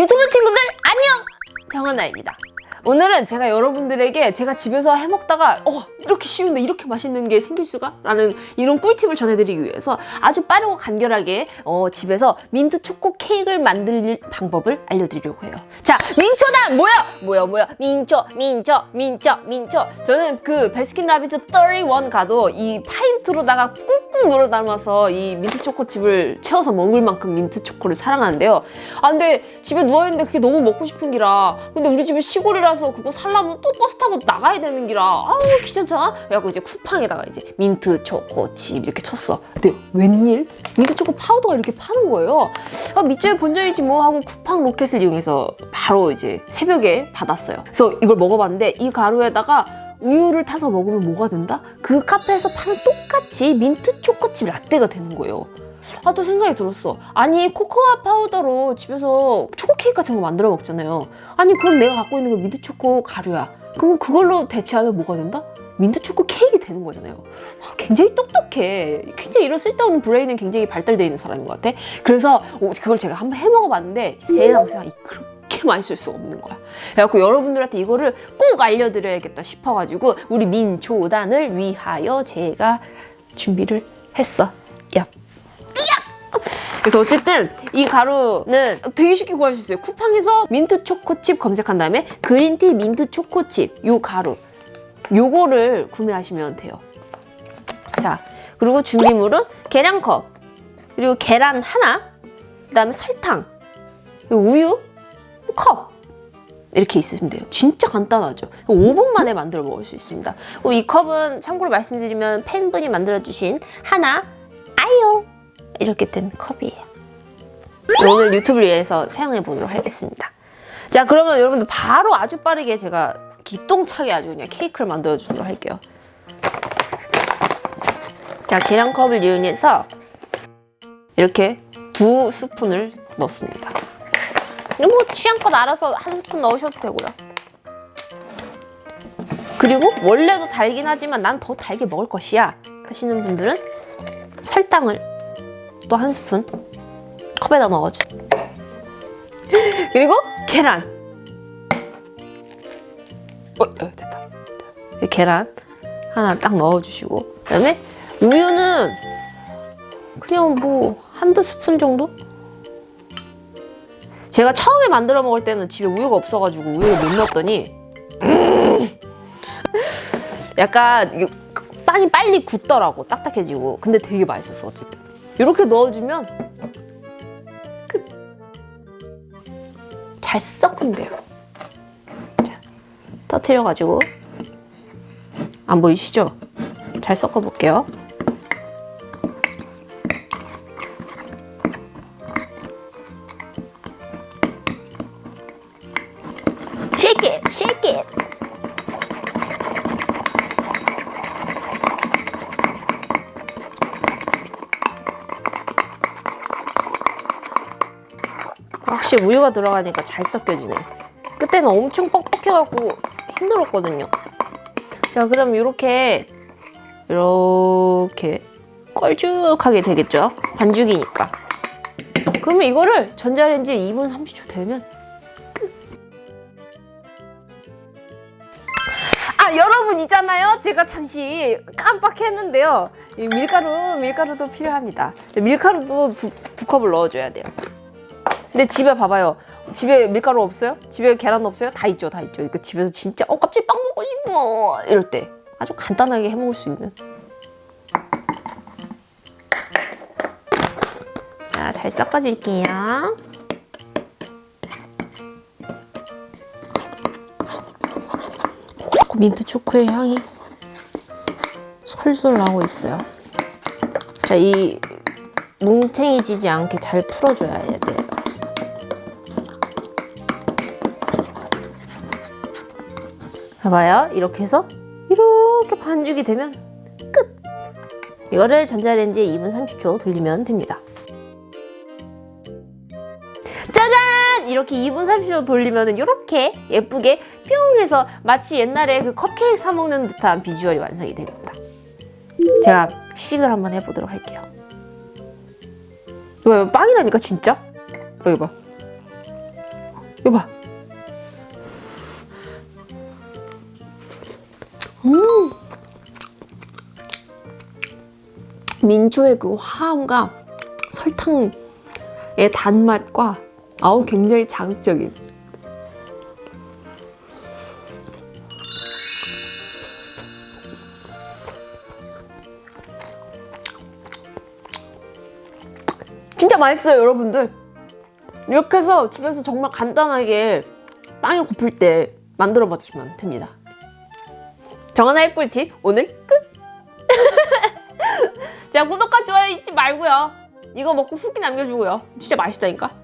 유튜브 친구들 안녕! 정은아입니다. 오늘은 제가 여러분들에게 제가 집에서 해먹다가 어 이렇게 쉬운데 이렇게 맛있는 게 생길 수가? 라는 이런 꿀팁을 전해드리기 위해서 아주 빠르고 간결하게 어, 집에서 민트 초코 케이크를 만들 방법을 알려드리려고 해요. 자, 민초다! 뭐야? 뭐야 뭐야? 민초, 민초, 민초, 민초. 저는 그 베스킨라빈스 31 가도 이 파인트로다가 꾹꾹 눌러 담아서 이 민트 초코칩을 채워서 먹을 만큼 민트 초코를 사랑하는데요. 아 근데 집에 누워있는데 그게 너무 먹고 싶은 기라 근데 우리 집은 시골이라 서 그거 살려면 또 버스 타고 나가야 되는 기라 아우 귀찮잖아? 그래갖고 이제 쿠팡에다가 이제 민트 초코 칩 이렇게 쳤어. 근데 웬일? 민트 초코 파우더가 이렇게 파는 거예요. 아 밑져야 본전이지 뭐 하고 쿠팡 로켓을 이용해서 바로 이제 새벽에 받았어요. 그래서 이걸 먹어봤는데 이 가루에다가 우유를 타서 먹으면 뭐가 된다? 그 카페에서 파는 똑같이 민트 초코칩 라떼가 되는 거예요. 아 또 생각이 들었어. 아니 코코아 파우더로 집에서 초코 케이크 같은 거 만들어 먹잖아요. 아니 그럼 내가 갖고 있는 거 민트 초코 가루야. 그럼 그걸로 대체하면 뭐가 된다? 민트 초코 케이크 되는 거잖아요. 아, 굉장히 똑똑해. 굉장히 이런 쓸데없는 브레인은 굉장히 발달되어 있는 사람인 것 같아. 그래서 오, 그걸 제가 한번 해먹어봤는데 세상 세상이 그렇게 맛있을 수가 없는 거야. 그래갖고 여러분들한테 이거를 꼭 알려드려야겠다 싶어가지고 우리 민초단을 위하여 제가 준비를 했어. 야. 그래서 어쨌든 이 가루는 되게 쉽게 구할 수 있어요. 쿠팡에서 민트 초코칩 검색한 다음에 그린티 민트 초코칩 요 가루 요거를 구매하시면 돼요. 자 그리고 준비물은 계량컵 그리고 계란 하나 그다음에 설탕 우유 컵 이렇게 있으시면 돼요. 진짜 간단하죠. 5분 만에 만들어 먹을 수 있습니다. 이 컵은 참고로 말씀드리면 팬분이 만들어주신 하나 아요 이렇게 된 컵이에요. 오늘 유튜브를 위해서 사용해 보도록 하겠습니다. 자 그러면 여러분들 바로 아주 빠르게 제가 기똥차게 아주 그냥 케이크를 만들어 주도록 할게요. 자 계량컵을 이용해서 이렇게 두 스푼을 넣습니다. 뭐 취향껏 알아서 한 스푼 넣으셔도 되고요. 그리고 원래도 달긴 하지만 난 더 달게 먹을 것이야 하시는 분들은 설탕을 또 한 스푼 컵에다 넣어줘. 그리고 계란. 어, 어 됐다. 계란 하나 딱 넣어주시고 그다음에 우유는 그냥 뭐 한두 스푼 정도? 제가 처음에 만들어 먹을 때는 집에 우유가 없어가지고 우유를 못 넣었더니 음 약간 이게 빵이 빨리 굳더라고 딱딱해지고 근데 되게 맛있었어 어쨌든 이렇게 넣어주면 끝. 잘 돼요 자, 터트려가지고 안 보이시죠? 잘 섞어볼게요 shake 확실히 우유가 들어가니까 잘 섞여지네. 그때는 엄청 뻑뻑해갖고 힘들었거든요. 자, 그럼 이렇게 이렇게 껄쭉하게 되겠죠? 반죽이니까. 그러면 이거를 전자레인지에 2분 30초 되면 아 여러분 있잖아요 제가 잠시 깜빡했는데요 이 밀가루 밀가루도 필요합니다 밀가루도 두, 두 컵을 넣어줘야 돼요 근데 집에 봐봐요 집에 밀가루 없어요? 집에 계란 없어요? 다 있죠 다 있죠 그 집에서 진짜 어 갑자기 빵 먹고 싶어 이럴 때 아주 간단하게 해 먹을 수 있는 자 잘 섞어줄게요 민트 초코의 향이 솔솔 나고 있어요. 자, 이 뭉탱이지지 않게 잘 풀어줘야 돼요. 봐봐요. 이렇게 해서 이렇게 반죽이 되면 끝! 이거를 전자레인지에 2분 30초 돌리면 됩니다. 짜잔! 이렇게 2분 30초 돌리면 이렇게 예쁘게 뿅 해서 마치 옛날에 그 컵케이크 사 먹는 듯한 비주얼이 완성이 됩니다. 제가 식을 한번 해보도록 할게요. 이거 빵이라니까 진짜? 여기 봐. 이거 봐. 음. 민초의 그 화음과 설탕의 단맛과 아우 굉장히 자극적인. 진짜 맛있어요 여러분들. 이렇게 해서 집에서 정말 간단하게 빵이 고플 때 만들어 봐주시면 됩니다 정하나의 꿀팁 오늘 끝! 자 구독과 좋아요 잊지 말고요. 이거 먹고 후기 남겨주고요. 진짜 맛있다니까